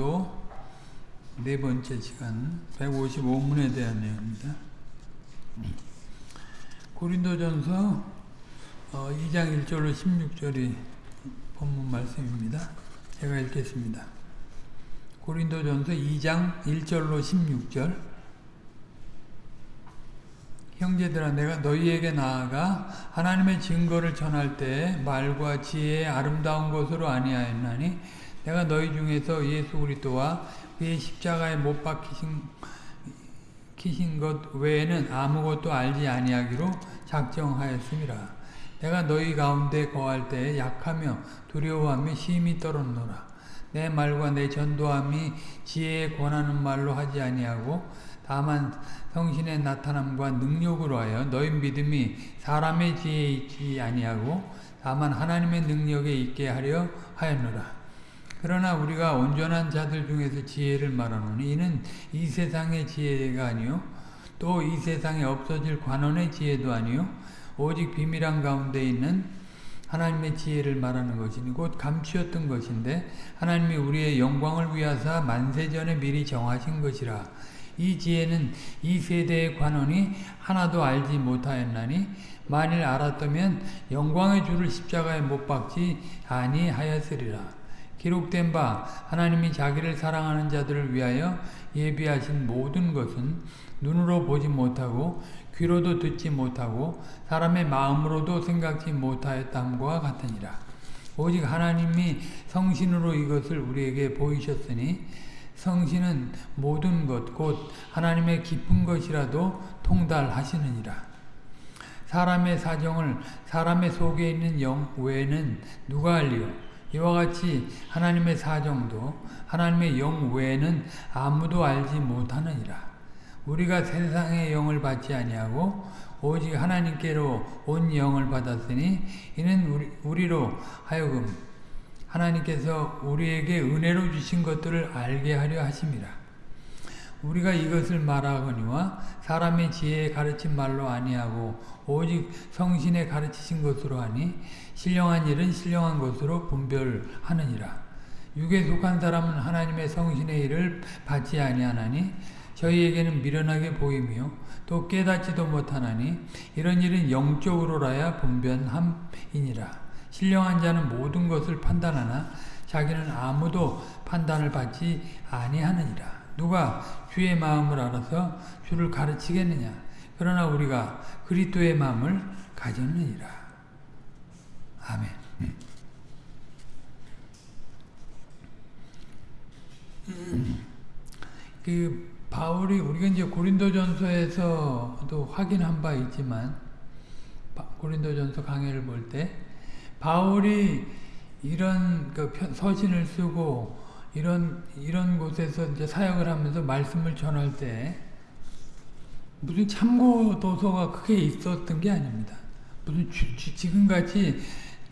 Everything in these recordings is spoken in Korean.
강도 네 번째 시간 155문에 대한 내용입니다. 고린도전서 2장 1절로 16절이 본문 말씀입니다. 제가 읽겠습니다. 고린도전서 2장 1절로 16절 형제들아 내가 너희에게 나아가 하나님의 증거를 전할 때 말과 지혜의 아름다운 것으로 아니하였나니 내가 너희 중에서 예수 그리스도와 그의 십자가에 못 박히신 것 외에는 아무것도 알지 아니하기로 작정하였습니다. 내가 너희 가운데 거할 때 약하며 두려워하며 심히 떨었노라. 내 말과 내 전도함이 지혜에 권하는 말로 하지 아니하고 다만 성신의 나타남과 능력으로 하여 너희 믿음이 사람의 지혜에 있지 아니하고 다만 하나님의 능력에 있게 하려 하였노라. 그러나 우리가 온전한 자들 중에서 지혜를 말하노니 이는 이 세상의 지혜가 아니요 또 이 세상에 없어질 관원의 지혜도 아니요 오직 비밀한 가운데 있는 하나님의 지혜를 말하는 것이니 곧 감추었던 것인데 하나님이 우리의 영광을 위하사 만세전에 미리 정하신 것이라 이 지혜는 이 세대의 관원이 하나도 알지 못하였나니 만일 알았다면 영광의 주를 십자가에 못 박지 아니하였으리라. 기록된 바 하나님이 자기를 사랑하는 자들을 위하여 예비하신 모든 것은 눈으로 보지 못하고 귀로도 듣지 못하고 사람의 마음으로도 생각지 못하였담과 같으니라. 오직 하나님이 성신으로 이것을 우리에게 보이셨으니 성신은 모든 것, 곧 하나님의 깊은 것이라도 통달하시느니라. 사람의 사정을 사람의 속에 있는 영 외에는 누가 알리요? 이와 같이 하나님의 사정도 하나님의 영 외에는 아무도 알지 못하느니라. 우리가 세상의 영을 받지 아니하고 오직 하나님께로 온 영을 받았으니 이는 우리, 우리로 하여금 하나님께서 우리에게 은혜로 주신 것들을 알게 하려 하심이라. 우리가 이것을 말하거니와 사람의 지혜에 가르친 말로 아니하고 오직 성신에 가르치신 것으로 하니 신령한 일은 신령한 것으로 분별하느니라. 육에 속한 사람은 하나님의 성신의 일을 받지 아니하나니 저희에게는 미련하게 보이며 또 깨닫지도 못하나니 이런 일은 영적으로라야 분변함이니라. 신령한 자는 모든 것을 판단하나 자기는 아무도 판단을 받지 아니하느니라. 누가 주의 마음을 알아서 주를 가르치겠느냐. 그러나 우리가 그리스도의 마음을 가졌느니라. 아멘. 그 바울이 우리가 이제 고린도전서에서도 확인한 바 있지만 고린도전서 강해를 볼 때 바울이 이런 그 서신을 쓰고 이런 이런 곳에서 이제 사역을 하면서 말씀을 전할 때 무슨 참고 도서가 크게 있었던 게 아닙니다. 무슨 지금같이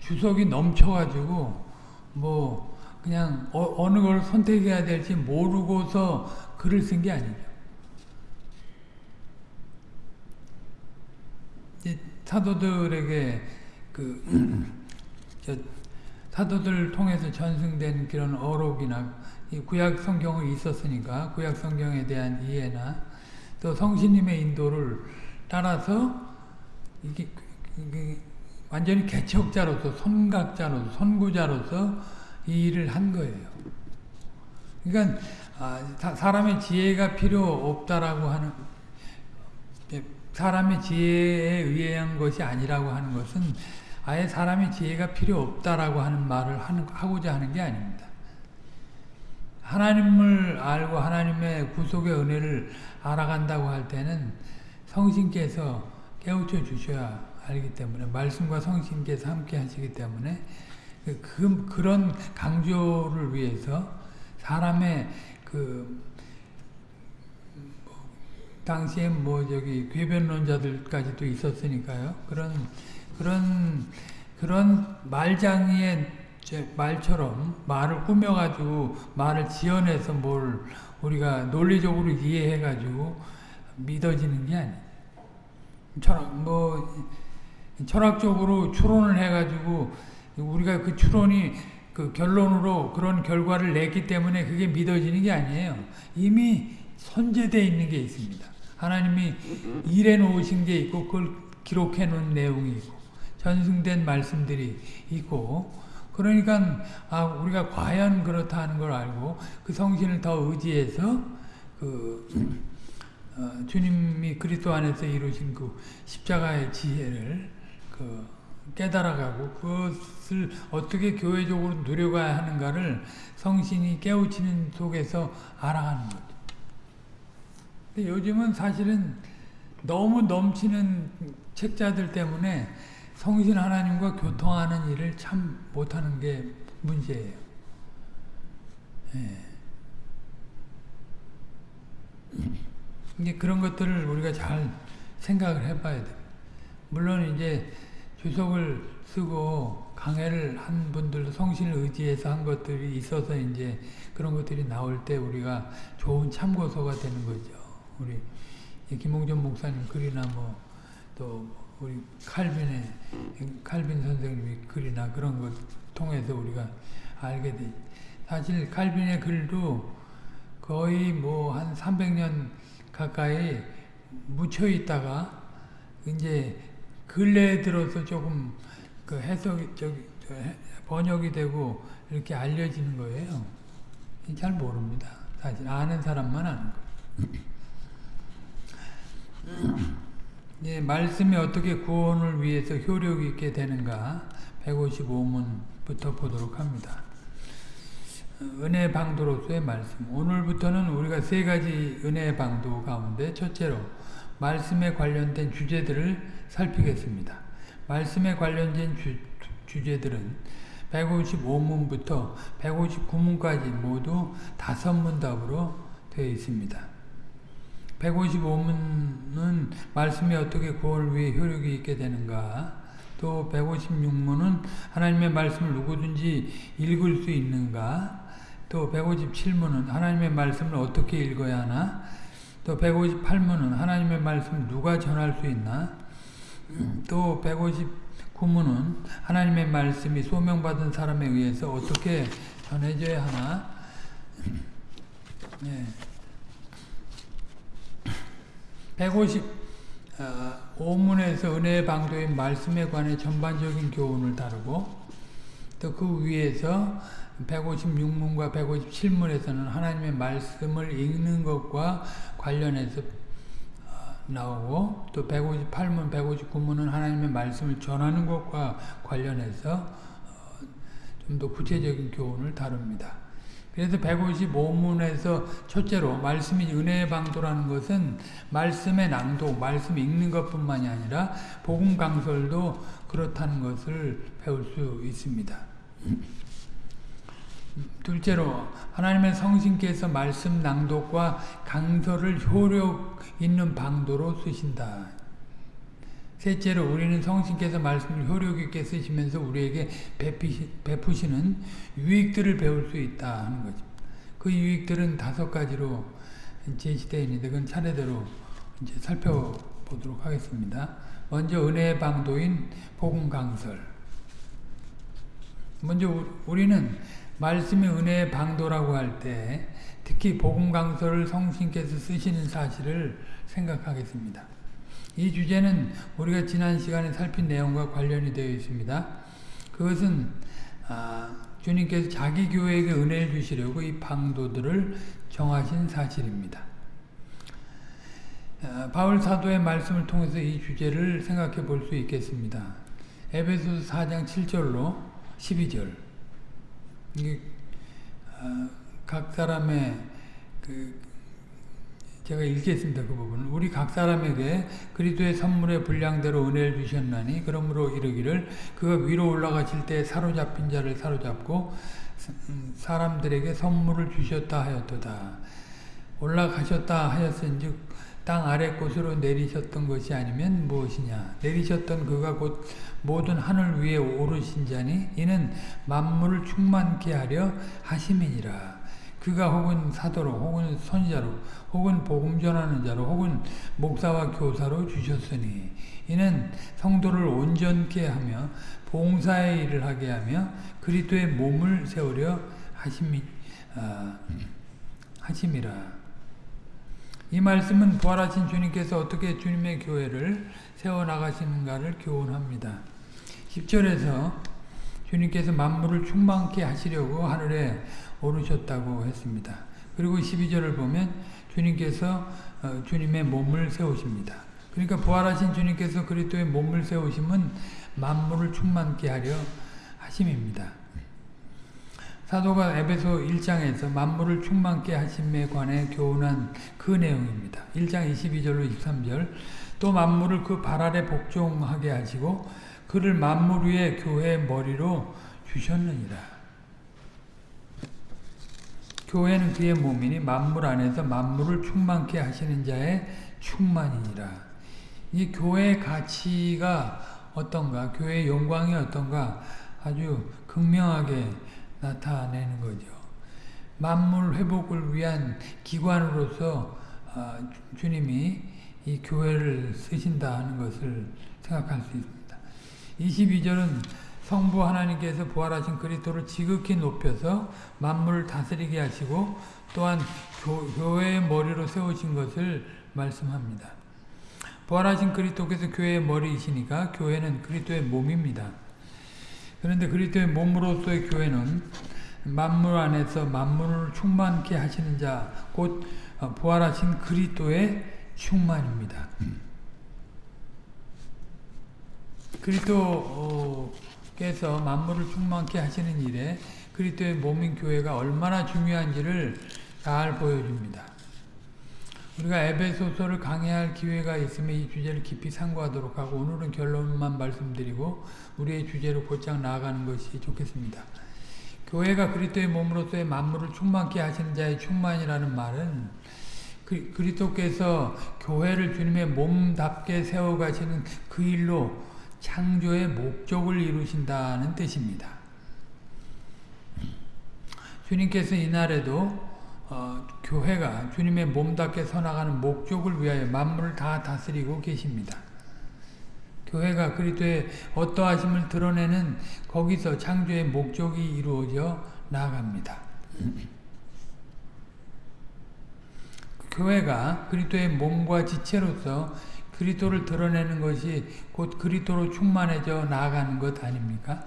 주석이 넘쳐가지고 뭐 그냥 어, 느걸 선택해야 될지 모르고서 글을 쓴 게 아니죠. 사도들에게 그 사도들을 통해서 전승된 그런 어록이나 구약 성경이 있었으니까 구약 성경에 대한 이해나 또 성신님의 인도를 따라서 이게, 이게 완전히 개척자로서 선각자로서 선구자로서 이 일을 한 거예요. 그러니까 아, 사람의 지혜가 필요 없다라고 하는 사람의 지혜에 의한 것이 아니라고 하는 것은 아예 사람의 지혜가 필요 없다라고 하는 말을 하고자 하는 게 아닙니다. 하나님을 알고 하나님의 구속의 은혜를 알아간다고 할 때는 성신께서 깨우쳐 주셔야 알기 때문에 말씀과 성신께서 함께 하시기 때문에 그, 그 그런 강조를 위해서 사람의 그 당시에 뭐 저기 궤변론자들까지도 있었으니까요. 그런 그런 그런 말장이의 말처럼 말을 꾸며가지고 말을 지어내서 뭘 우리가 논리적으로 이해해가지고 믿어지는 게 아니에요. 뭐 철학적으로 추론을 해가지고 우리가 그 추론이 그 결론으로 그런 결과를 냈기 때문에 그게 믿어지는 게 아니에요. 이미 선제되어 있는 게 있습니다. 하나님이 일해 놓으신 게 있고 그걸 기록해 놓은 내용이 있고 전승된 말씀들이 있고 그러니까 아 우리가 과연 그렇다 하는 걸 알고 그 성신을 더 의지해서 그 어, 주님이 그리스도 안에서 이루신 그 십자가의 지혜를 그 깨달아가고 그것을 어떻게 교회적으로 누려가야 하는가를 성신이 깨우치는 속에서 알아가는 거죠. 근데 요즘은 사실은 너무 넘치는 책자들 때문에 성신 하나님과 교통하는 일을 참 못하는 게 문제예요. 예. 이제 그런 것들을 우리가 잘 생각을 해봐야 돼. 물론 이제 주석을 쓰고 강해를 한 분들도 성신을 의지해서 한 것들이 있어서 이제 그런 것들이 나올 때 우리가 좋은 참고서가 되는 거죠. 우리 김홍전 목사님 글이나 뭐 또 우리 칼빈의 칼빈 선생님의 글이나 그런 것 통해서 우리가 알게 돼. 사실 칼빈의 글도 거의 뭐 한 300년 가까이 묻혀 있다가 이제 근래에 들어서 조금 그 해석이 저기 번역이 되고 이렇게 알려지는 거예요. 잘 모릅니다. 사실 아는 사람만 아는 거예요. 예, 말씀이 어떻게 구원을 위해서 효력 있게 되는가 155문부터 보도록 합니다. 은혜 방도로서의 말씀. 오늘부터는 우리가 세 가지 은혜 방도 가운데 첫째로 말씀에 관련된 주제들을 살피겠습니다. 말씀에 관련된 주, 주제들은 155문부터 159문까지 모두 다섯 문답으로 되어 있습니다. 155문은 말씀이 어떻게 구원을 위해 효력이 있게 되는가 또 156문은 하나님의 말씀을 누구든지 읽을 수 있는가 또 157문은 하나님의 말씀을 어떻게 읽어야 하나 또 158문은 하나님의 말씀을 누가 전할 수 있나 또 159문은 하나님의 말씀이 소명받은 사람에 의해서 어떻게 전해져야 하나 네. 155문에서 은혜의 방도인 말씀에 관해 전반적인 교훈을 다루고 또 그 위에서 156문과 157문에서는 하나님의 말씀을 읽는 것과 관련해서 나오고 또 158문, 159문은 하나님의 말씀을 전하는 것과 관련해서 좀 더 구체적인 교훈을 다룹니다. 그래서 155문에서 첫째로 말씀이 은혜의 방도라는 것은 말씀의 낭독, 말씀 읽는 것뿐만이 아니라 복음 강설도 그렇다는 것을 배울 수 있습니다. 둘째로 하나님의 성신께서 말씀 낭독과 강설을 효력 있는 방도로 쓰신다. 셋째로 우리는 성신께서 말씀을 효력 있게 쓰시면서 우리에게 베푸시는 유익들을 배울 수 있다 하는 거죠. 그 유익들은 다섯 가지로 제시되어 있는데 그건 차례대로 이제 살펴보도록 하겠습니다. 먼저 은혜의 방도인 복음 강설. 먼저 우리는 말씀이 은혜의 방도라고 할 때 특히 복음 강설을 성신께서 쓰시는 사실을 생각하겠습니다. 이 주제는 우리가 지난 시간에 살핀 내용과 관련이 되어 있습니다. 그것은 아, 주님께서 자기 교회에게 은혜를 주시려고 이 방도들을 정하신 사실입니다. 아, 바울 사도의 말씀을 통해서 이 주제를 생각해 볼 수 있겠습니다. 에베소서 4장 7절로 12절 이게 아, 각 사람의 그 제가 읽겠습니다. 그 부분. 우리 각 사람에게 그리스도의 선물의 분량대로 은혜를 주셨나니 그러므로 이르기를 그가 위로 올라가실 때 사로잡힌 자를 사로잡고 음, 사람들에게 선물을 주셨다 하였도다. 올라가셨다 하였은즉 땅 아래 곳으로 내리셨던 것이 아니면 무엇이냐 내리셨던 그가 곧 모든 하늘 위에 오르신 자니 이는 만물을 충만케 하려 하심이니라 그가 혹은 사도로 혹은 선자로 혹은 복음 전하는 자로 혹은 목사와 교사로 주셨으니 이는 성도를 온전케 하며 봉사의 일을 하게 하며 그리스도의 몸을 세우려 하심이 아, 하심이라. 이 말씀은 부활하신 주님께서 어떻게 주님의 교회를 세워 나가시는가를 교훈합니다. 10절에서 주님께서 만물을 충만케 하시려고 하늘에 오르셨다고 했습니다. 그리고 12절을 보면 주님께서 어, 주님의 몸을 세우십니다. 그러니까 부활하신 주님께서 그리스도의 몸을 세우심은 만물을 충만케 하려 하심입니다. 사도가 에베소 1장에서 만물을 충만케 하심에 관해 교훈한 그 내용입니다. 1장 22절로 23절 또 만물을 그 발 아래 복종하게 하시고 그를 만물 위에 교회의 머리로 주셨느니라. 교회는 그의 몸이니 만물 안에서 만물을 충만케 하시는 자의 충만이니라. 이 교회의 가치가 어떤가, 교회의 영광이 어떤가 아주 극명하게 나타내는 거죠. 만물 회복을 위한 기관으로서 아, 주님이 이 교회를 쓰신다 하는 것을 생각할 수 있습니다. 22절은 성부 하나님께서 부활하신 그리스도를 지극히 높여서 만물을 다스리게 하시고 또한 교, 회의 머리로 세우신 것을 말씀합니다. 부활하신 그리스도께서 교회의 머리이시니까 교회는 그리스도의 몸입니다. 그런데 그리스도의 몸으로서의 교회는 만물 안에서 만물을 충만케 하시는 자, 곧 부활하신 그리스도의 충만입니다. 그리스도께서 만물을 충만케 하시는 일에 그리스도의 몸인 교회가 얼마나 중요한지를 잘 보여줍니다. 우리가 에베소서를 강해할 기회가 있으면 이 주제를 깊이 상고하도록 하고 오늘은 결론만 말씀드리고 우리의 주제로 곧장 나아가는 것이 좋겠습니다. 교회가 그리스도의 몸으로서의 만물을 충만케 하시는 자의 충만이라는 말은 그, 그리스도께서 교회를 주님의 몸답게 세워가시는 그 일로 창조의 목적을 이루신다는 뜻입니다. 주님께서 이날에도 어, 교회가 주님의 몸답게 서나가는 목적을 위하여 만물을 다 다스리고 계십니다. 교회가 그리스도의 어떠하심을 드러내는 거기서 창조의 목적이 이루어져 나갑니다. 교회가 그리스도의 몸과 지체로서 그리스도를 드러내는 것이 곧 그리스도로 충만해져 나아가는 것 아닙니까?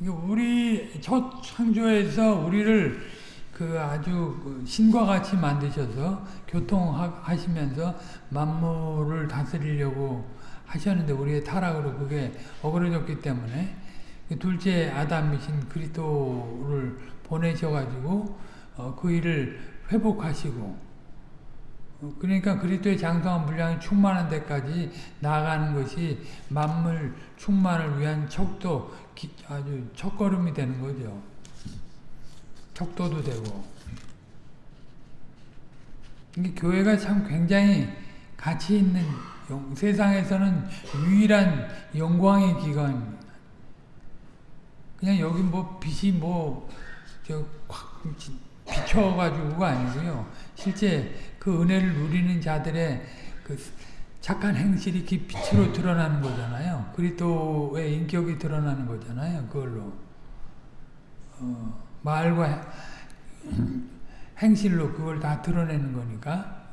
우리 첫 창조에서 우리를 그 아주 그 신과 같이 만드셔서 교통하시면서 만물을 다스리려고 하셨는데 우리의 타락으로 그게 어그러졌기 때문에 그 둘째 아담이신 그리스도를 보내셔가지고 어, 그 일을 회복하시고 그러니까 그리스도의 장성한 분량이 충만한 데까지 나아가는 것이 만물 충만을 위한 척도 아주 첫걸음이 되는 거죠. 척도도 되고 이게 교회가 참 굉장히 가치 있는 세상에서는 유일한 영광의 기관입니다. 그냥 여기 뭐 빛이 뭐저확 비춰가지고가 아니고요. 실제 그 은혜를 누리는 자들의 그 착한 행실이 이렇게 빛으로 드러나는 거잖아요. 그리스도의 인격이 드러나는 거잖아요. 그걸로 어, 말과 행실로 그걸 다 드러내는 거니까.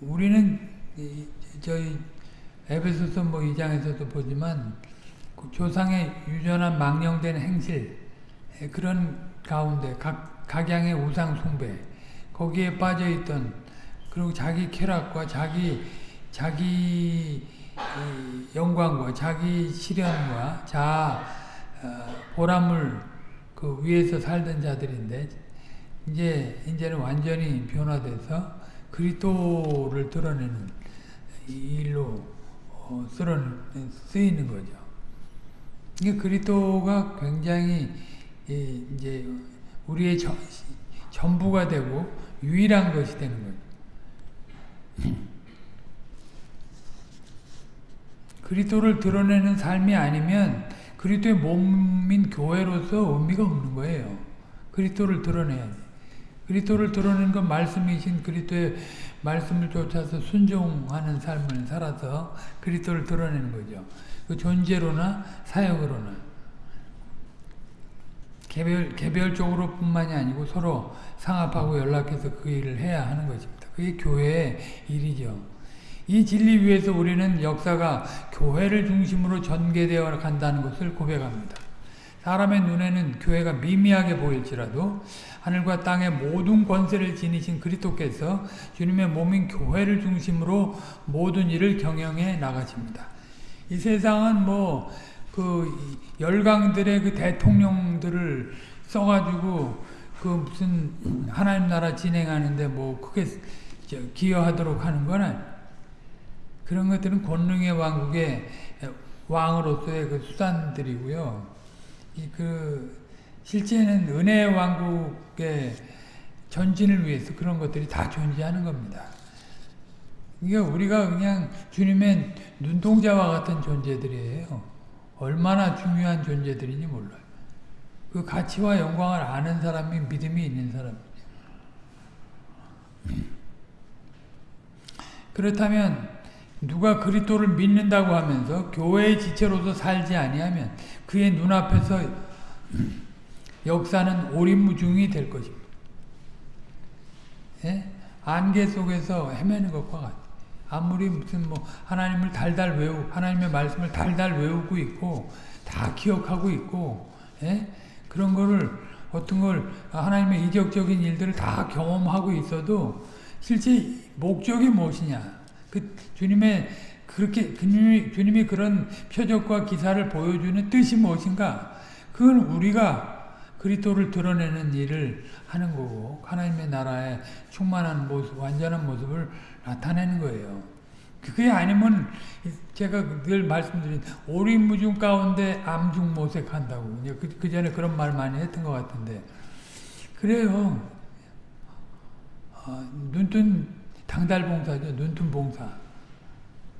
우리는 저희 에베소서 뭐 2장에서도 보지만 그 조상의 유전한 망령된 행실 그런 가운데 각, 각양의 우상 숭배 거기에 빠져 있던 그리고 자기 쾌락과 자기 자기 영광과 자기 시련과 자 어, 보람을 그 위에서 살던 자들인데 이제 이제는 완전히 변화돼서 그리스도를 드러내는 일로 어, 쓰이는 거죠. 이게 그리스도가 굉장히 이제 우리의 저, 전부가 되고 유일한 것이 되는 거죠. 그리스도를 드러내는 삶이 아니면 그리스도의 몸인 교회로서 의미가 없는 거예요. 그리스도를 드러내야지. 그리스도를 드러내는 건 말씀이신 그리스도의 말씀을 쫓아서 순종하는 삶을 살아서 그리스도를 드러내는 거죠. 그 존재로나 사역으로나 개별 개별적으로 뿐만이 아니고 서로 상합하고 연락해서 그 일을 해야 하는 것입니다. 그게 교회의 일이죠. 이 진리 위에서 우리는 역사가 교회를 중심으로 전개되어 간다는 것을 고백합니다. 사람의 눈에는 교회가 미미하게 보일지라도 하늘과 땅의 모든 권세를 지니신 그리스도께서 주님의 몸인 교회를 중심으로 모든 일을 경영해 나가십니다. 이 세상은 뭐 그 열강들의 그 대통령들을 써가지고 그 무슨 하나님 나라 진행하는데 뭐 크게 기여하도록 하는 거는 그런 것들은 권능의 왕국의 왕으로서의 그 수단들이고요. 이그 실제는 은혜의 왕국의 전진을 위해서 그런 것들이 다 존재하는 겁니다. 그러니까 우리가 그냥 주님의 눈동자와 같은 존재들이에요. 얼마나 중요한 존재들인지 몰라요. 그 가치와 영광을 아는 사람이 믿음이 있는 사람이죠. 그렇다면 누가 그리스도를 믿는다고 하면서 교회의 지체로서 살지 아니하면 그의 눈앞에서 역사는 오리무중이 될 것입니다. 예? 안개 속에서 헤매는 것과 같아. 아무리 무슨 뭐 하나님을 달달 외우 하나님의 말씀을 달달 외우고 있고 다 기억하고 있고 예? 그런 거를 어떤 걸 하나님의 이적적인 일들을 다 경험하고 있어도 실제 목적이 무엇이냐 그 주님의 그렇게 주님이, 주님이 그런 표적과 기사를 보여주는 뜻이 무엇인가 그건 우리가 그리스도를 드러내는 일을 하는 거고 하나님의 나라의 충만한 모습, 완전한 모습을 나타내는 거예요. 그게 아니면 제가 늘 말씀드린 오리무중 가운데 암중 모색한다고 그, 그 전에 그런 말 많이 했던 것 같은데 그래요. 어, 눈뜬 당달봉사죠. 눈뜬 봉사.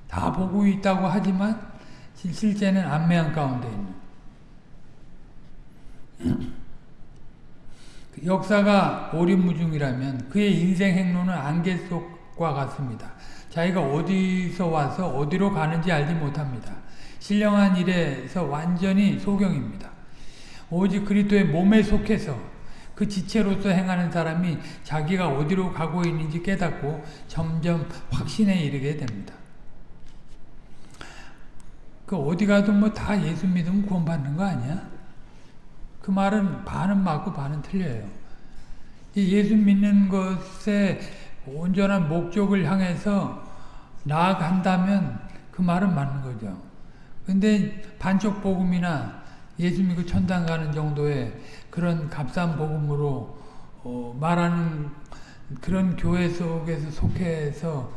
다 보고 있다고 하지만 실제는 안매한 가운데 있는 역사가 오리무중이라면 그의 인생 행로는 안개 속과 같습니다. 자기가 어디서 와서 어디로 가는지 알지 못합니다. 신령한 일에서 완전히 소경입니다. 오직 그리스도의 몸에 속해서 그 지체로서 행하는 사람이 자기가 어디로 가고 있는지 깨닫고 점점 확신에 이르게 됩니다. 그 어디 가도 뭐 다 예수 믿으면 구원받는 거 아니야? 그 말은 반은 맞고 반은 틀려요. 예수 믿는 것에 온전한 목적을 향해서 나아간다면 그 말은 맞는 거죠. 근데 반쪽 복음이나 예수 믿고 천당 가는 정도의 그런 값싼 복음으로 어 말하는 그런 교회 속에서 속해서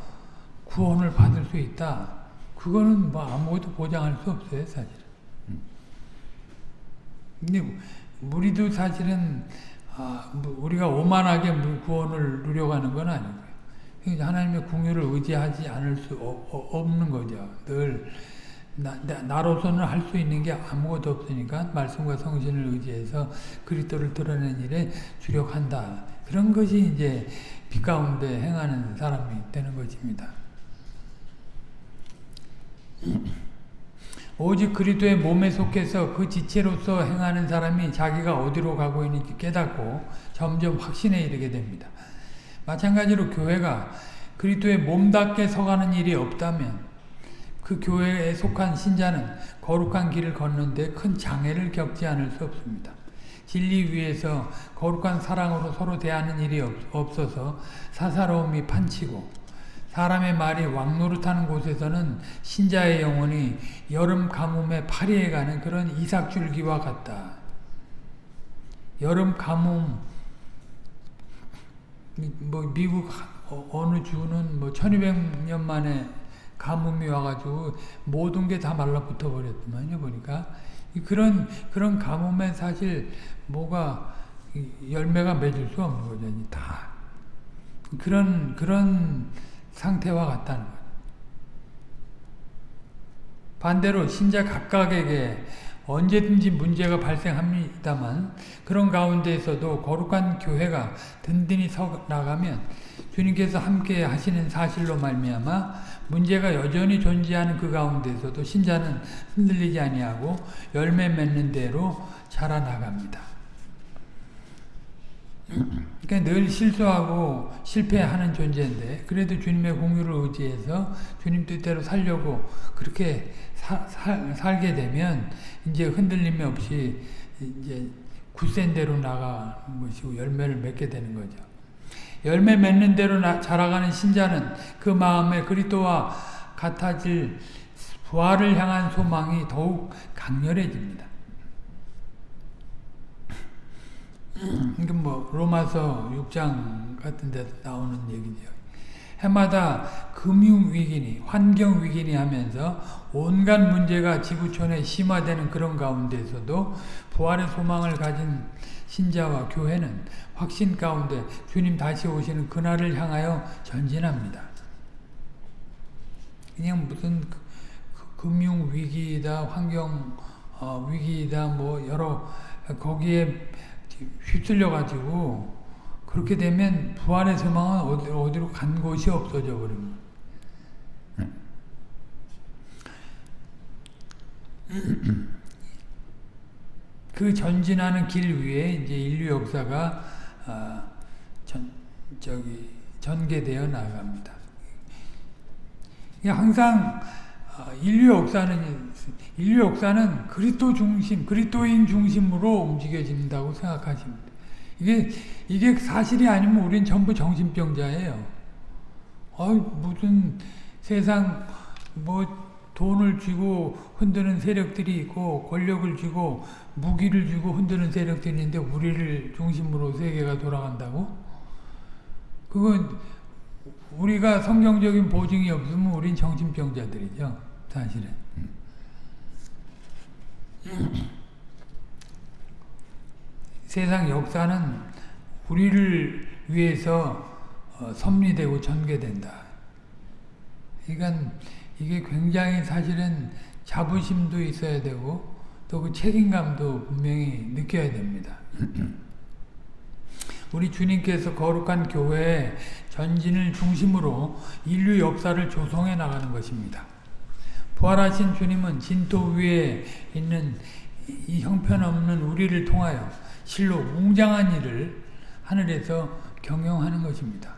구원을 받을 수 있다. 그거는 뭐 아무것도 보장할 수 없어요, 사실은. 근데 우리도 사실은 아, 뭐 우리가 오만하게 구원을 누려가는 건 아니고요. 하나님의 궁유를 의지하지 않을 수 없는 거죠. 늘 나, 로서는 할 수 있는 게 아무것도 없으니까 말씀과 성신을 의지해서 그리스도를 드러낸 일에 주력한다. 그런 것이 이제 빛 가운데 행하는 사람이 되는 것입니다. 오직 그리스도의 몸에 속해서 그 지체로서 행하는 사람이 자기가 어디로 가고 있는지 깨닫고 점점 확신에 이르게 됩니다. 마찬가지로 교회가 그리스도의 몸답게 서가는 일이 없다면 그 교회에 속한 신자는 거룩한 길을 걷는데 큰 장애를 겪지 않을 수 없습니다. 진리 위에서 거룩한 사랑으로 서로 대하는 일이 없어서 사사로움이 판치고 사람의 말이 왕노릇하는 곳에서는 신자의 영혼이 여름 가뭄에 파리에 가는 그런 이삭줄기와 같다. 여름 가뭄 뭐 미국 어, 어느 주는 뭐 1200년 만에 가뭄이 와가지고 모든 게 다 말라붙어 버렸더만요 보니까 그런 그런 가뭄에 사실 뭐가 열매가 맺을 수 없는 거죠 다 그런 그런 상태와 같다는 거예요. 반대로 신자 각각에게 언제든지 문제가 발생합니다만 그런 가운데에서도 거룩한 교회가 든든히 서 나가면 주님께서 함께 하시는 사실로 말미암아 문제가 여전히 존재하는 그 가운데서도 신자는 흔들리지 아니하고 열매 맺는 대로 자라나갑니다. 그러니까 늘 실수하고 실패하는 존재인데 그래도 주님의 공유를 의지해서 주님 뜻대로 살려고 그렇게 사, 사, 살게 되면 이제 흔들림이 없이 이제 굳센 대로 나가는 것이고 열매를 맺게 되는 거죠. 열매 맺는 대로 나, 자라가는 신자는 그 마음에 그리스도와 같아질 부활을 향한 소망이 더욱 강렬해집니다. 이게 뭐 로마서 6장 같은 데 나오는 얘기죠. 해마다 금융 위기니 환경 위기니 하면서 온갖 문제가 지구촌에 심화되는 그런 가운데서도 부활의 소망을 가진 신자와 교회는 확신 가운데 주님 다시 오시는 그날을 향하여 전진합니다. 그냥 무슨 그, 그 금융 위기다, 환경 어, 위기다, 뭐 여러 거기에 휩쓸려 가지고 그렇게 되면 부활의 소망은 어디, 어디로 간 곳이 없어져 버립니다. 그 전진하는 길 위에 이제 인류 역사가 어, 전, 저기 전개되어 나갑니다. 항상 어, 인류 역사는 인류 역사는 그리스도 중심, 그리스도인 중심으로 움직여진다고 생각하십니다. 이게 이게 사실이 아니면 우린 전부 정신병자예요. 어 무슨 세상 뭐 돈을 쥐고 흔드는 세력들이 있고 권력을 쥐고 무기를 쥐고 흔드는 세력들이 있는데 우리를 중심으로 세계가 돌아간다고? 그건 우리가 성경적인 보증이 없으면 우린 정신병자들이죠. 사실은. 세상 역사는 우리를 위해서 어, 섭리되고 전개된다. 그러니까 이게 굉장히 사실은 자부심도 있어야 되고 또 그 책임감도 분명히 느껴야 됩니다. 우리 주님께서 거룩한 교회의 전진을 중심으로 인류 역사를 조성해 나가는 것입니다. 부활하신 주님은 진토 위에 있는 이 형편없는 우리를 통하여 실로 웅장한 일을 하늘에서 경영하는 것입니다.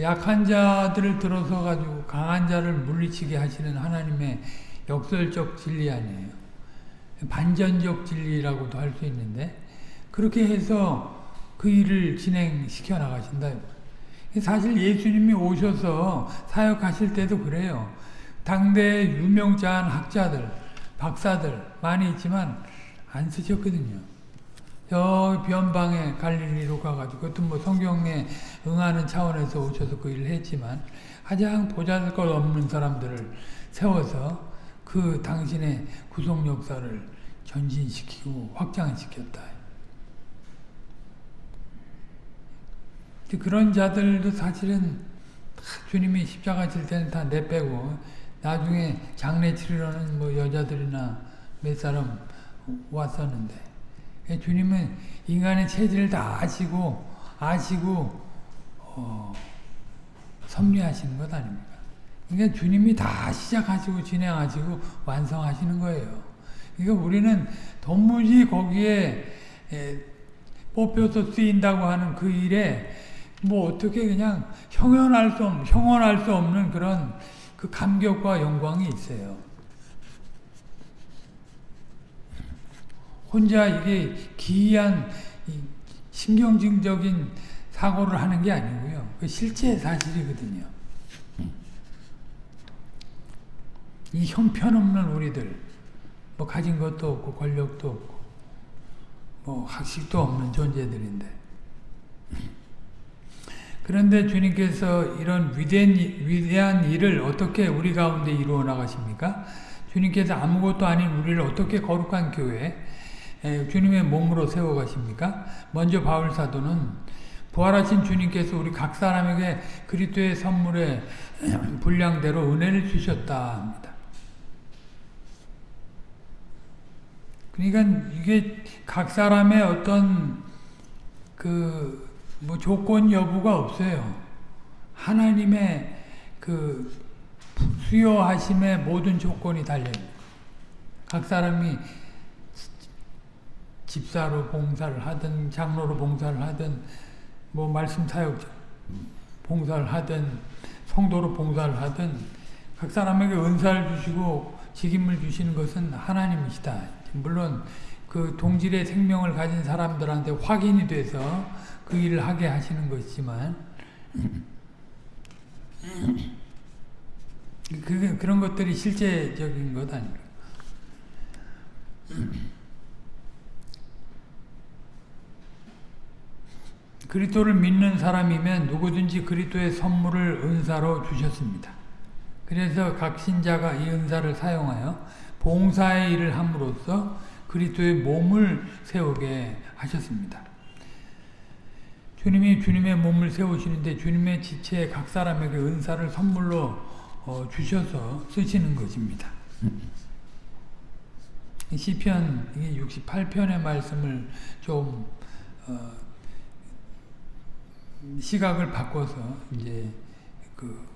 약한 자들을 들어서 가지고 강한 자를 물리치게 하시는 하나님의 역설적 진리 아니에요. 반전적 진리라고도 할 수 있는데 그렇게 해서 그 일을 진행시켜 나가신다. 사실 예수님이 오셔서 사역하실 때도 그래요. 당대 유명자한 학자들, 박사들 많이 있지만 안 쓰셨거든요. 저 변방에 갈릴리로 가가지고 그것도 뭐 성경에 응하는 차원에서 오셔서 그 일을 했지만 가장 보잘것 없는 사람들을 세워서 그 당신의 구속 역사를 전진시키고 확장시켰다. 그런 자들도 사실은 주님이 십자가 질 때는 다 내빼고 나중에 장례 치르러는 뭐 여자들이나 몇 사람 왔었는데 예, 주님은 인간의 체질을 다 아시고 아시고 어, 섭리하시는 것 아닙니까? 그러니까 주님이 다 시작하시고 진행하시고 완성하시는 거예요. 그러니까 우리는 도무지 거기에 에, 뽑혀서 쓰인다고 하는 그 일에 뭐 어떻게 그냥 형언할 수, 없, 형언할 수 없는 그런 그 감격과 영광이 있어요. 혼자 이게 기이한 신경증적인 사고를 하는 게 아니고요. 그 실제 사실이거든요. 이 형편없는 우리들, 뭐 가진 것도 없고 권력도 없고 뭐 학식도 없는 존재들인데 그런데 주님께서 이런 위대한, 위대한 일을 어떻게 우리 가운데 이루어 나가십니까? 주님께서 아무것도 아닌 우리를 어떻게 거룩한 교회, 주님의 몸으로 세워가십니까? 먼저 바울 사도는 부활하신 주님께서 우리 각 사람에게 그리스도의 선물의 분량대로 은혜를 주셨다 합니다. 그러니까 이게 각 사람의 어떤 그 뭐 조건 여부가 없어요. 하나님의 그 수요하심의 모든 조건이 달려요. 각 사람이 집사로 봉사를 하든 장로로 봉사를 하든 뭐 말씀 사역 봉사를 하든 성도로 봉사를 하든 각 사람에게 은사를 주시고 직임을 주시는 것은 하나님이시다. 물론 그 동질의 생명을 가진 사람들한테 확인이 돼서 그 일을 하게 하시는 것이지만 그 그런 것들이 실제적인 것 아닙니까? 그리스도를 믿는 사람이면 누구든지 그리스도의 선물을 은사로 주셨습니다. 그래서 각 신자가 이 은사를 사용하여 봉사의 일을 함으로써 그리스도의 몸을 세우게 하셨습니다. 주님이 주님의 몸을 세우시는데 주님의 지체에 각 사람에게 은사를 선물로 어, 주셔서 쓰시는 것입니다. 시편 68편의 말씀을 좀 어, 시각을 바꿔서 이제 그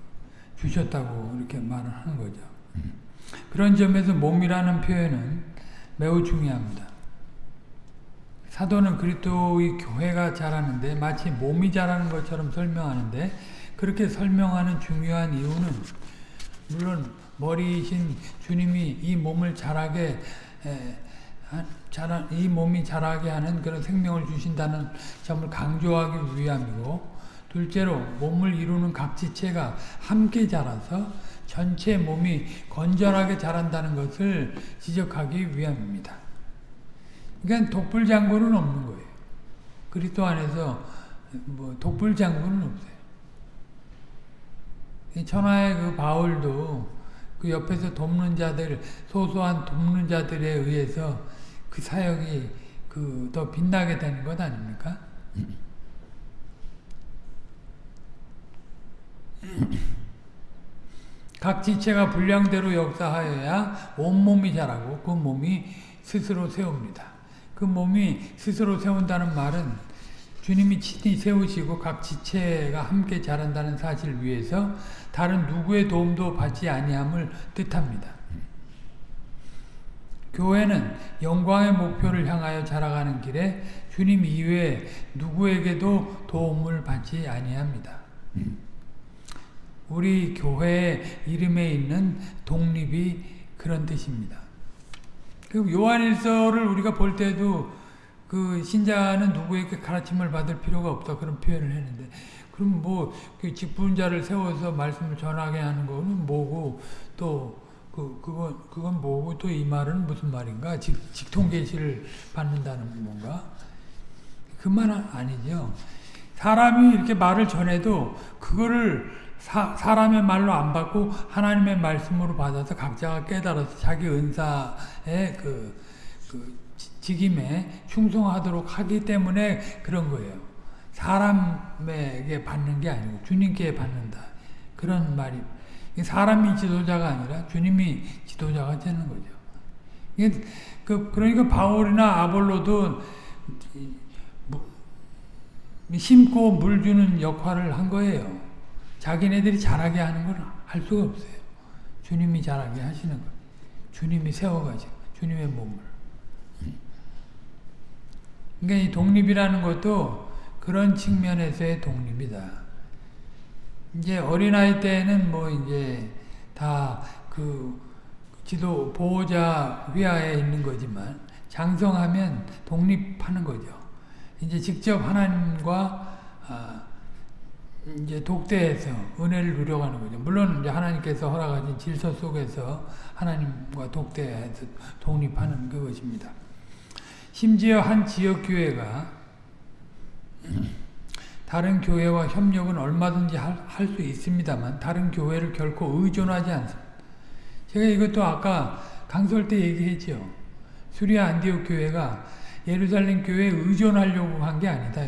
주셨다고 이렇게 말을 하는 거죠. 그런 점에서 몸이라는 표현은 매우 중요합니다. 사도는 그리스도의 교회가 자라는데 마치 몸이 자라는 것처럼 설명하는데 그렇게 설명하는 중요한 이유는 물론 머리이신 주님이 이 몸을 자라게 에, 자라, 이 몸이 자라게 하는 그런 생명을 주신다는 점을 강조하기 위함이고 둘째로 몸을 이루는 각 지체가 함께 자라서 전체 몸이 건전하게 자란다는 것을 지적하기 위함입니다. 그러니까 독불장군은 없는 거예요. 그리스도 안에서 뭐 독불장군은 없어요. 천하의 그 바울도 그 옆에서 돕는 자들 소소한 돕는 자들에 의해서 그 사역이 그 더 빛나게 되는 것 아닙니까? 각 지체가 분량대로 역사하여야 온몸이 자라고 그 몸이 스스로 세웁니다. 그 몸이 스스로 세운다는 말은 주님이 친히 세우시고 각 지체가 함께 자란다는 사실을 위해서 다른 누구의 도움도 받지 아니함을 뜻합니다. 교회는 영광의 목표를 향하여 자라가는 길에 주님 이외에 누구에게도 도움을 받지 아니합니다. 우리 교회의 이름에 있는 독립이 그런 뜻입니다. 그 요한일서를 우리가 볼 때도 그 신자는 누구에게 가르침을 받을 필요가 없다 그런 표현을 했는데 그럼 뭐 그 직분자를 세워서 말씀을 전하게 하는 거는 뭐고 또 그, 그건, 그건 뭐고 또 이 말은 무슨 말인가? 직, 직통 계시를 받는다는 뭔가? 그 말은 아니죠. 사람이 이렇게 말을 전해도 그거를 사, 사람의 말로 안 받고 하나님의 말씀으로 받아서 각자가 깨달아서 자기 은사의 그, 그 직임에 충성하도록 하기 때문에 그런 거예요. 사람에게 받는 게 아니고 주님께 받는다. 그런 말이 사람이 지도자가 아니라 주님이 지도자가 되는 거죠. 그, 그러니까 바울이나 아볼로도 심고 물 주는 역할을 한 거예요. 자기네들이 잘하게 하는 건 할 수가 없어요. 주님이 잘하게 하시는 거 주님이 세워가지고 주님의 몸을. 그러니까 이 독립이라는 것도 그런 측면에서의 독립이다. 이제 어린아이 때는 뭐 이제 다 그 지도 보호자 위하에 있는 거지만 장성하면 독립하는 거죠. 이제 직접 하나님과 아 이제 독대해서 은혜를 누려가는 거죠. 물론 이제 하나님께서 허락하신 질서 속에서 하나님과 독대해서 독립하는 그것입니다. 심지어 한 지역 교회가 다른 교회와 협력은 얼마든지 할 수 있습니다만 다른 교회를 결코 의존하지 않습니다. 제가 이것도 아까 강설 때 얘기했죠. 수리아 안디옥 교회가 예루살렘 교회에 의존하려고 한 게 아니다.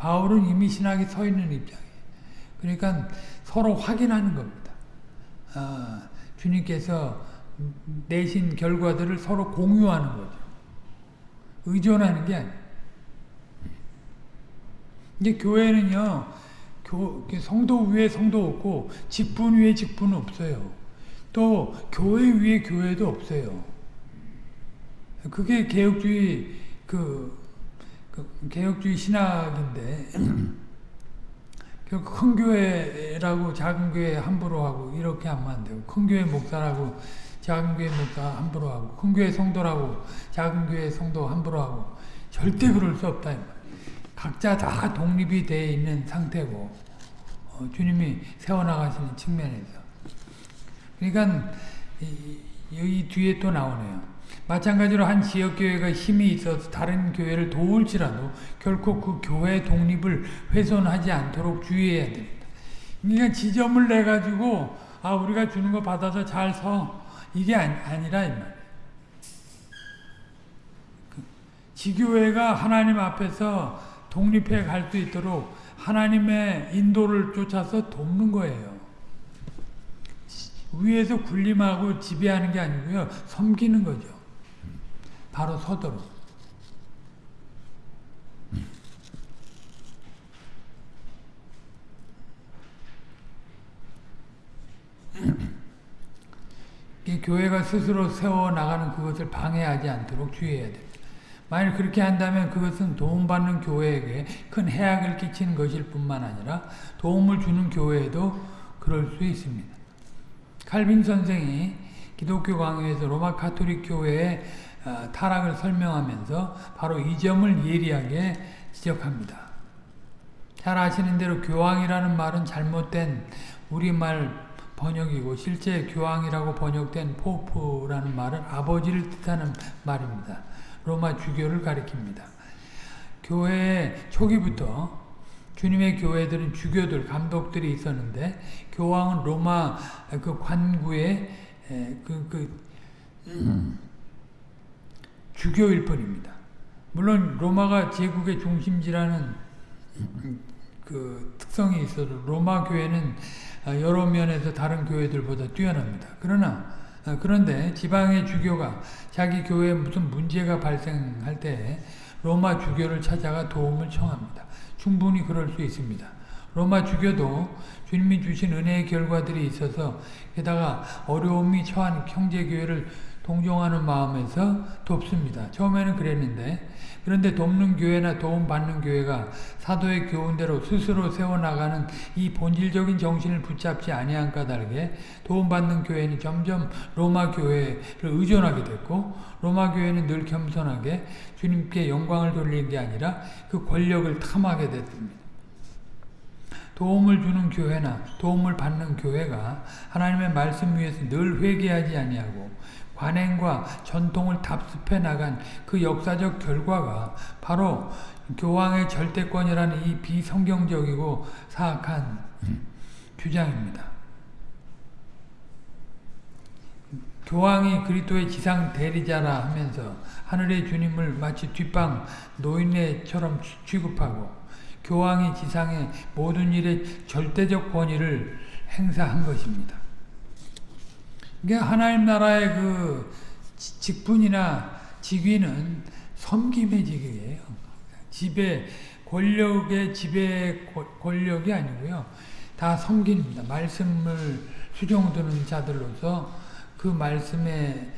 바울은 이미 신학이 서 있는 입장이에요. 그러니까 서로 확인하는 겁니다. 아, 주님께서 내신 결과들을 서로 공유하는 거죠. 의존하는 게 아니에요. 교회는요, 교, 성도 위에 성도 없고, 직분 위에 직분 없어요. 또, 교회 위에 교회도 없어요. 그게 개혁주의, 그, 그 개혁주의 신학인데, 큰 교회라고 작은 교회 함부로 하고, 이렇게 하면 안 되고, 큰 교회 목사라고 작은 교회 목사 함부로 하고, 큰 교회 성도라고 작은 교회 성도 함부로 하고, 절대 그럴 수 없다. 각자 다 독립이 되어 있는 상태고 어, 주님이 세워나가시는 측면에서 그러니까 이, 여기 뒤에 또 나오네요. 마찬가지로 한 지역교회가 힘이 있어서 다른 교회를 도울지라도 결코 그 교회 독립을 훼손하지 않도록 주의해야 됩니다. 그러니까 지점을 내가지고 아 우리가 주는 거 받아서 잘 서 이게 아니, 아니라 이 말이에요. 그 지교회가 하나님 앞에서 독립해 갈 수 있도록 하나님의 인도를 쫓아서 돕는 거예요. 위에서 군림하고 지배하는 게 아니고요. 섬기는 거죠. 바로 서도록. 교회가 스스로 세워나가는 그것을 방해하지 않도록 주의해야 됩니다. 만일 그렇게 한다면 그것은 도움받는 교회에게 큰 해악을 끼치는 것일 뿐만 아니라 도움을 주는 교회에도 그럴 수 있습니다. 칼빈 선생이 기독교 강요에서 로마 카톨릭 교회의 어, 타락을 설명하면서 바로 이 점을 예리하게 지적합니다. 잘 아시는 대로 교황이라는 말은 잘못된 우리말 번역이고 실제 교황이라고 번역된 Pope라는 말은 아버지를 뜻하는 말입니다. 로마 주교를 가리킵니다. 교회 초기부터 주님의 교회들은 주교들, 감독들이 있었는데 교황은 로마 그 관구의 그, 그 음, 주교일 뿐입니다. 물론 로마가 제국의 중심지라는 그 특성이 있어도 로마 교회는 여러 면에서 다른 교회들보다 뛰어납니다. 그러나 어, 그런데 지방의 주교가 자기 교회에 무슨 문제가 발생할 때 로마 주교를 찾아가 도움을 청합니다. 충분히 그럴 수 있습니다. 로마 주교도 주님이 주신 은혜의 결과들이 있어서 게다가 어려움이 처한 형제교회를 동정하는 마음에서 돕습니다. 처음에는 그랬는데 그런데 돕는 교회나 도움받는 교회가 사도의 교훈대로 스스로 세워나가는 이 본질적인 정신을 붙잡지 아니한 까닭에 도움받는 교회는 점점 로마 교회를 의존하게 됐고 로마 교회는 늘 겸손하게 주님께 영광을 돌리는 게 아니라 그 권력을 탐하게 됐습니다. 도움을 주는 교회나 도움을 받는 교회가 하나님의 말씀 위에서 늘 회개하지 아니하고 관행과 전통을 답습해 나간 그 역사적 결과가 바로 교황의 절대권이라는 이 비성경적이고 사악한 주장입니다. 교황이 그리스도의 지상 대리자라 하면서 하늘의 주님을 마치 뒷방 노인네처럼 취급하고 교황이 지상의 모든 일에 절대적 권위를 행사한 것입니다. 그러니까 하나님 나라의 그 직분이나 직위는 섬김의 직위예요. 지배, 권력의 지배 권력이 아니고요. 다 섬깁니다. 말씀을 수종드는 자들로서 그 말씀의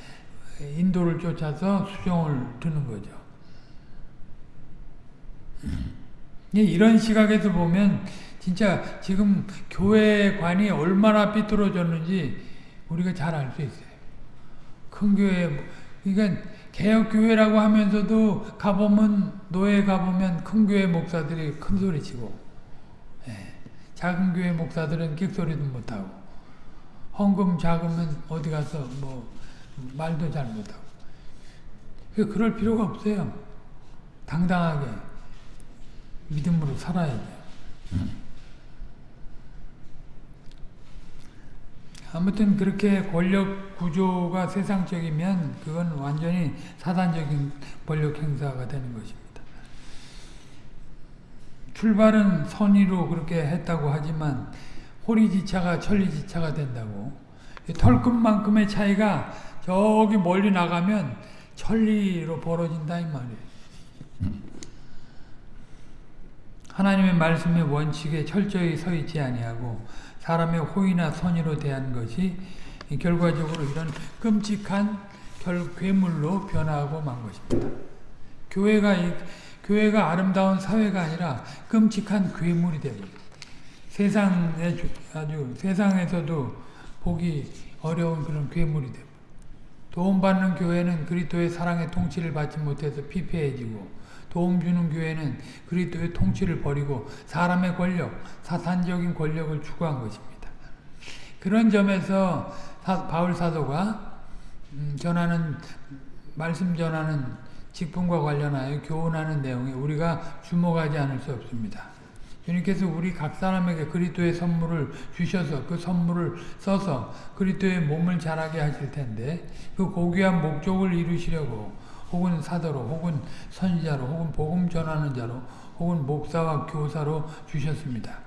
인도를 쫓아서 수종을 드는 거죠. 이런 시각에서 보면 진짜 지금 교회관이 얼마나 삐뚤어졌는지 우리가 잘 알 수 있어요. 큰 교회, 그러니까 개혁교회라고 하면서도 가보면, 노예 가보면 큰 교회 목사들이 큰 소리 치고, 예. 작은 교회 목사들은 끽소리도 못하고, 헌금 작으면 어디 가서 뭐, 말도 잘 못하고. 그럴 필요가 없어요. 당당하게 믿음으로 살아야 돼요. 아무튼 그렇게 권력 구조가 세상적이면 그건 완전히 사단적인 권력 행사가 되는 것입니다. 출발은 선의로 그렇게 했다고 하지만 호리지차가 천리지차가 된다고 털끝만큼의 차이가 저기 멀리 나가면 천리로 벌어진다 이 말이에요. 하나님의 말씀의 원칙에 철저히 서 있지 아니하고 사람의 호의나 선의로 대한 것이 결과적으로 이런 끔찍한 결, 괴물로 변화하고 만 것입니다. 교회가 이, 교회가 아름다운 사회가 아니라 끔찍한 괴물이 되고 세상에 아주 세상에서도 보기 어려운 그런 괴물이 되고 도움받는 교회는 그리스도의 사랑의 통치를 받지 못해서 피폐해지고 도움 주는 교회는 그리스도의 통치를 버리고 사람의 권력, 사탄적인 권력을 추구한 것입니다. 그런 점에서 사, 바울 사도가 음, 전하는 말씀 전하는 직분과 관련하여 교훈하는 내용에 우리가 주목하지 않을 수 없습니다. 주님께서 우리 각 사람에게 그리스도의 선물을 주셔서 그 선물을 써서 그리스도의 몸을 자라게 하실 텐데 그 고귀한 목적을 이루시려고 혹은 사도로 혹은 선지자로 혹은 복음 전하는 자로 혹은 목사와 교사로 주셨습니다.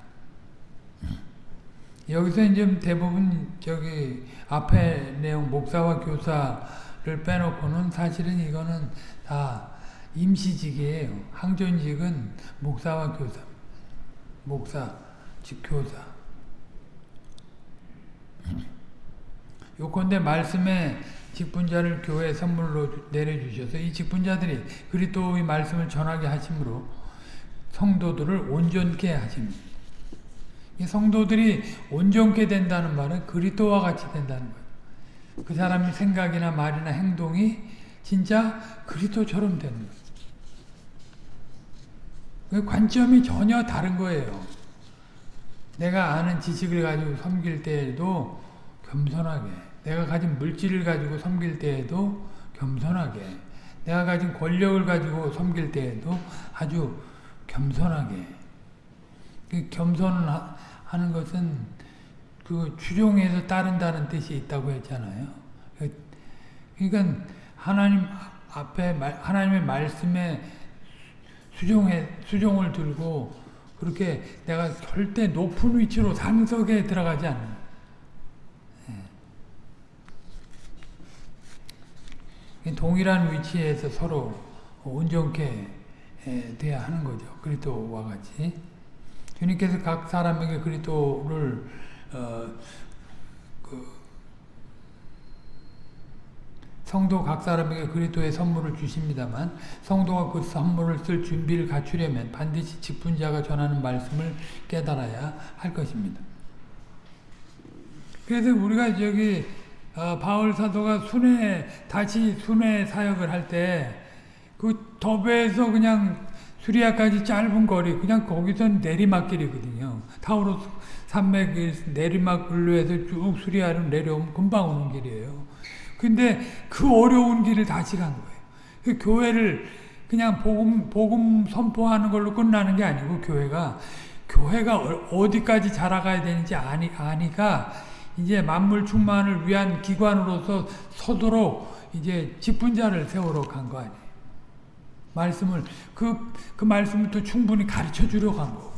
여기서 이제 대부분 저기 앞에 내용 목사와 교사를 빼놓고는 사실은 이거는 다 임시직이에요. 항존직은 목사와 교사, 목사, 즉 교사. 요건데 말씀에 직분자를 교회 선물로 내려주셔서 이 직분자들이 그리스도의 말씀을 전하게 하심으로 성도들을 온전케 하십니다. 이 성도들이 온전케 된다는 말은 그리스도와 같이 된다는 거예요. 그 사람의 생각이나 말이나 행동이 진짜 그리스도처럼 되는 거예요. 그 관점이 전혀 다른 거예요. 내가 아는 지식을 가지고 섬길 때에도 겸손하게 내가 가진 물질을 가지고 섬길 때에도 겸손하게 내가 가진 권력을 가지고 섬길 때에도 아주 겸손하게 그 겸손하는 것은 그 추종해서 따른다는 뜻이 있다고 했잖아요. 그러니까 하나님 앞에 하나님의 말씀에 수종해 수종을 들고 그렇게 내가 절대 높은 위치로 상석에 들어가지 않는 동일한 위치에서 서로 온전케 돼야 하는 거죠. 그리스도와 같이. 주님께서 각 사람에게 그리스도를 어, 그 성도 각 사람에게 그리스도의 선물을 주십니다만 성도가 그 선물을 쓸 준비를 갖추려면 반드시 직분자가 전하는 말씀을 깨달아야 할 것입니다. 그래서 우리가 저기 어, 바울 사도가 순회 다시 순회 사역을 할 때 그 더베에서 그냥 수리아까지 짧은 거리 그냥 거기서 내리막길이거든요. 타우로 산맥 내리막 근로에서 쭉 수리아로 내려오면 금방 오는 길이에요. 근데 그 어려운 길을 다시 간 거예요. 그 교회를 그냥 복음 복음 선포하는 걸로 끝나는 게 아니고 교회가 교회가 어디까지 자라가야 되는지 아니 아니까 이제 만물 충만을 위한 기관으로서 서도록 이제 직분자를 세우러 간거 아니에요. 말씀을 그, 그 말씀을 또 충분히 가르쳐 주려 간 거.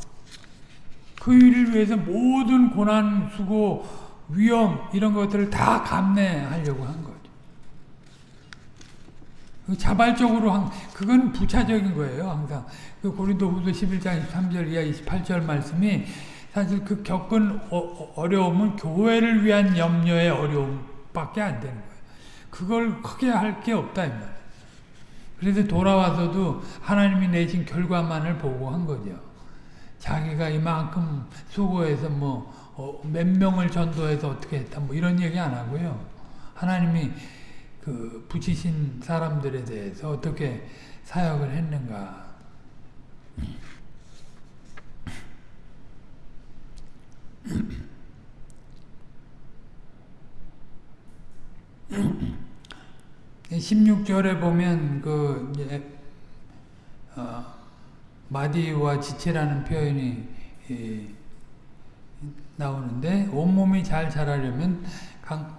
그 일을 위해서 모든 고난, 수고, 위험 이런 것들을 다 감내하려고 한 거죠. 그 자발적으로 한 그건 부차적인 거예요. 항상 그 고린도후서 11장 23절 이하 28절 말씀이 사실 그 겪은 어, 려움은 교회를 위한 염려의 어려움밖에 안 되는 거예요. 그걸 크게 할 게 없다. 그래서 돌아와서도 하나님이 내신 결과만을 보고 한 거죠. 자기가 이만큼 수고해서 뭐몇 어, 명을 전도해서 어떻게 했다 뭐 이런 얘기 안 하고요. 하나님이 그 붙이신 사람들에 대해서 어떻게 사역을 했는가. 16절에 보면 그 어, 마디와 지체라는 표현이 예, 나오는데 온몸이 잘 자라려면 강,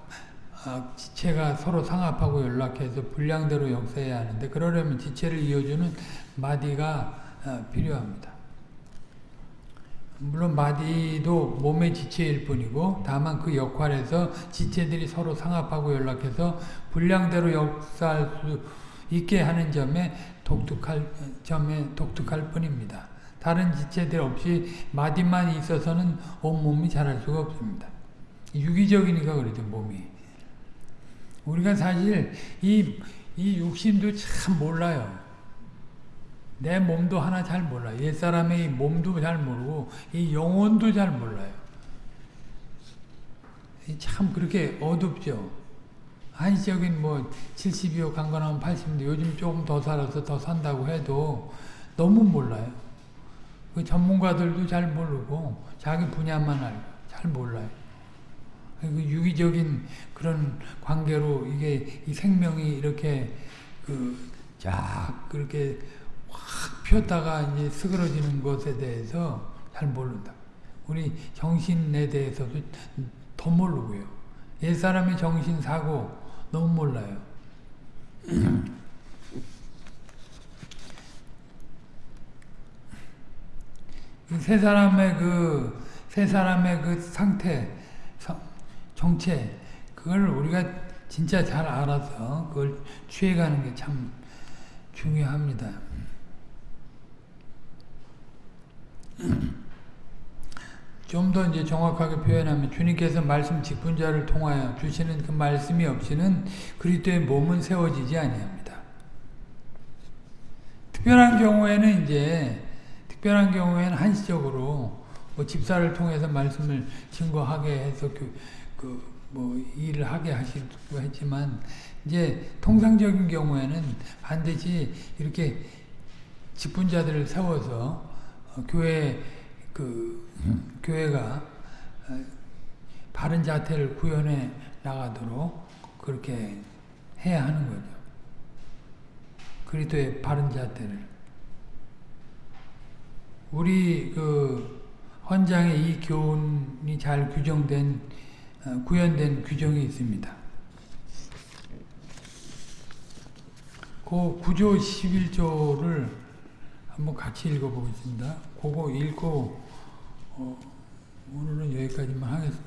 어, 지체가 서로 상합하고 연락해서 분량대로 역사해야 하는데 그러려면 지체를 이어주는 마디가 어, 필요합니다. 물론 마디도 몸의 지체일 뿐이고 다만 그 역할에서 지체들이 서로 상합하고 연락해서 분량대로 역사할 수 있게 하는 점에 독특할 점에 독특할 뿐입니다. 다른 지체들 없이 마디만 있어서는 온몸이 자랄 수가 없습니다. 유기적이니까 그러죠, 몸이. 우리가 사실 이, 이 육신도 참 몰라요. 내 몸도 하나 잘 몰라요. 옛사람의 몸도 잘 모르고 이 영혼도 잘 몰라요. 참 그렇게 어둡죠. 한시적인 뭐 70이요 강건하면 80인데 요즘 조금 더 살아서 더 산다고 해도 너무 몰라요. 그 전문가들도 잘 모르고 자기 분야만 알고 잘 몰라요. 그 유기적인 그런 관계로 이게 이 생명이 이렇게 그쫙 그렇게 확 폈다가 이제 스그러지는 것에 대해서 잘 모른다. 우리 정신에 대해서도 더 모르고요. 옛사람의 정신 사고 너무 몰라요. 세 사람의 그, 세 사람의 그 상태, 정체, 그걸 우리가 진짜 잘 알아서 그걸 취해가는 게 참 중요합니다. 좀 더 이제 정확하게 표현하면 주님께서 말씀 직분자를 통하여 주시는 그 말씀이 없이는 그리스도의 몸은 세워지지 아니합니다. 특별한 경우에는 이제 특별한 경우에는 한시적으로 뭐 집사를 통해서 말씀을 증거하게 해서 그, 그뭐 일을 하게 하시고 했지만 이제 통상적인 경우에는 반드시 이렇게 직분자들을 세워서 어, 교회 그 음. 교회가 어, 바른 자태를 구현해 나가도록 그렇게 해야 하는 거죠. 그리스도의 바른 자태를 우리 그 헌장에 이 교훈이 잘 규정된 어, 구현된 규정이 있습니다. 그 9조 11조를 한번 같이 읽어보겠습니다. 그거 읽고 어, 오늘은 여기까지만 하겠습니다.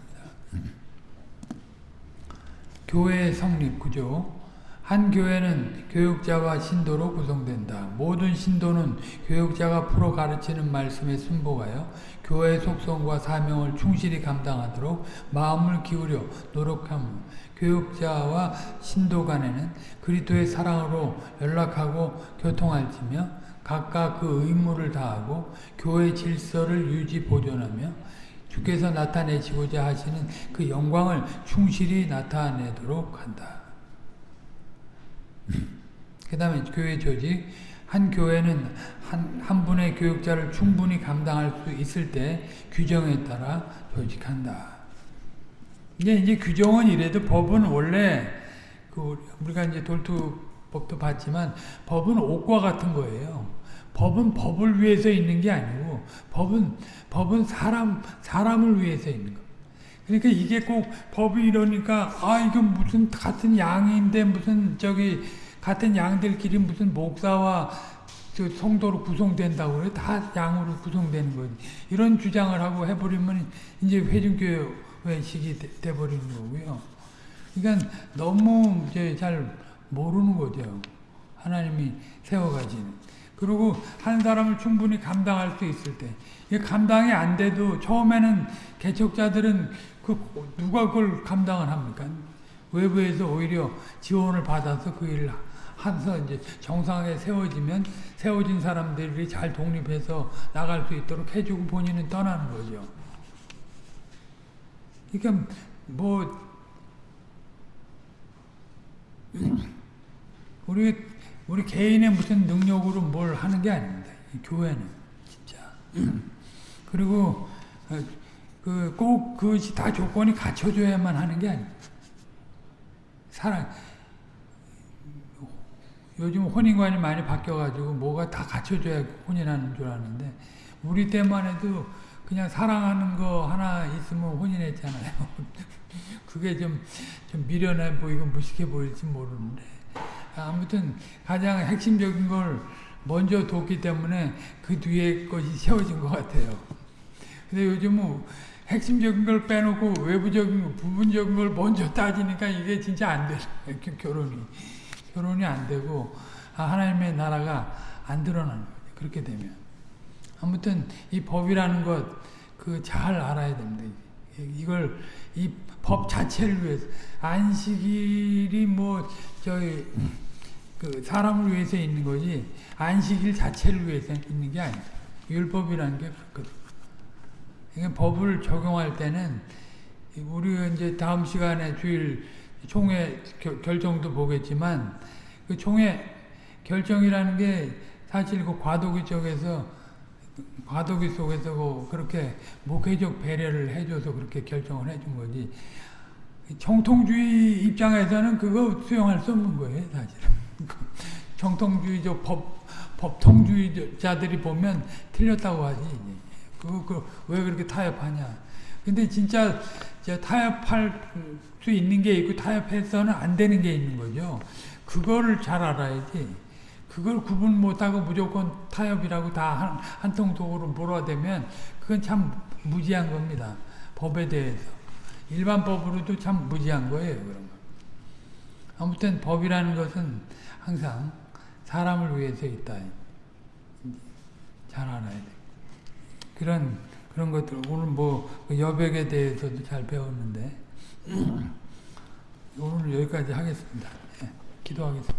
교회의 성립 구조 한 교회는 교육자와 신도로 구성된다. 모든 신도는 교육자가 풀어 가르치는 말씀에 순복하여 교회의 속성과 사명을 충실히 감당하도록 마음을 기울여 노력함. 교육자와 신도 간에는 그리스도의 사랑으로 연락하고 교통할지며 각각 그 의무를 다하고 교회 질서를 유지 보존하며 주께서 나타내시고자 하시는 그 영광을 충실히 나타내도록 한다. 그 다음에 교회 조직 한 교회는 한, 한 분의 교육자를 충분히 감당할 수 있을 때 규정에 따라 조직한다. 이게 이제 규정은 이래도 법은 원래 그 우리가 이제 돌투 법도 봤지만 법은 옷과 같은 거예요. 법은 법을 위해서 있는 게 아니고 법은 법은 사람 사람을 위해서 있는 거. 그러니까 이게 꼭 법이 이러니까 아 이건 무슨 같은 양인데 무슨 저기 같은 양들끼리 무슨 목사와 저 성도로 구성된다고 그래 다 양으로 구성되는 거지 이런 주장을 하고 해버리면 이제 회중교회식이 돼버리는 거고요. 그러니까 너무 이제 잘 모르는 거죠. 하나님이 세워가지는. 그리고 한 사람을 충분히 감당할 수 있을 때 감당이 안 돼도 처음에는 개척자들은 그 누가 그걸 감당을 합니까? 외부에서 오히려 지원을 받아서 그 일을 해서 이제 정상에 세워지면 세워진 사람들이 잘 독립해서 나갈 수 있도록 해주고 본인은 떠나는 거죠. 그러니까 뭐 우리 우리 개인의 무슨 능력으로 뭘 하는 게 아닙니다. 교회는 진짜. 그리고 어, 그꼭 그것이 다 조건이 갖춰줘야만 하는 게 아닙니다. 사랑 요즘 혼인관이 많이 바뀌어가지고 뭐가 다 갖춰줘야 혼인하는 줄 아는데 우리 때만 해도 그냥 사랑하는 거 하나 있으면 혼인했잖아요. 그게 좀, 좀 미련해 보이고 무식해 보일지 모르는데 아무튼 가장 핵심적인 걸 먼저 뒀기 때문에 그 뒤에 것이 세워진 것 같아요. 근데 요즘은 핵심적인 걸 빼놓고 외부적인 부분적인 걸 먼저 따지니까 이게 진짜 안 돼. 결혼이. 결혼이 안 되고 아, 하나님의 나라가 안 드러나는 거죠. 그렇게 되면. 아무튼 이 법이라는 것 그 잘 알아야 됩니다. 이걸 이 법 자체를 위해서 안식일이 뭐 저희 그 사람을 위해서 있는 거지 안식일 자체를 위해서 있는 게 아니다. 율법이라는 게 그렇거든. 법을 적용할 때는 우리가 이제 다음 시간에 주일 총회 겨- 결정도 보겠지만 그 총회 결정이라는 게 사실 그 과도기 쪽에서 과도기 속에서 그 그렇게 목회적 배려를 해줘서 그렇게 결정을 해준 거지. 정통주의 입장에서는 그거 수용할 수 없는 거예요, 사실은. 정통주의적 법, 법통주의자들이 보면 틀렸다고 하지. 그거, 그, 왜 그렇게 타협하냐. 근데 진짜 저 타협할 수 있는 게 있고 타협해서는 안 되는 게 있는 거죠. 그거를 잘 알아야지. 그걸 구분 못하고 무조건 타협이라고 다 한 통속으로 몰아대면 그건 참 무지한 겁니다. 법에 대해서. 일반 법으로도 참 무지한 거예요. 그런 거. 아무튼 법이라는 것은 항상 사람을 위해서 있다. 잘 알아야 돼. 그런 그런 것들 오늘 뭐그 여백에 대해서도 잘 배웠는데 오늘 여기까지 하겠습니다. 예, 기도하겠습니다.